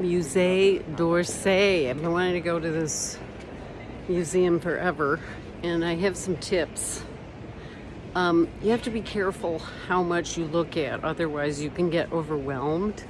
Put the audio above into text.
Musée d'Orsay. I've been wanting to go to this museum forever, and I have some tips. Um, you have to be careful how much you look at, otherwise you can get overwhelmed.